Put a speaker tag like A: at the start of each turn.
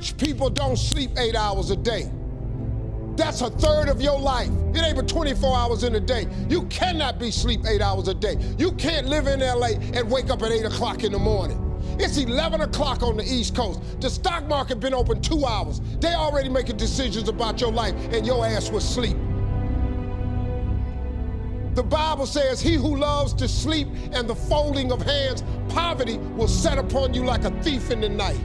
A: Rich people don't sleep eight hours a day. That's a third of your life. It ain't but 24 hours in a day. You cannot be sleep eight hours a day. You can't live in LA and wake up at 8 o'clock in the morning. It's 11 o'clock on the East Coast. The stock market been open two hours. They already making decisions about your life and your ass was sleep. The Bible says, he who loves to sleep and the folding of hands, poverty will set upon you like a thief in the night.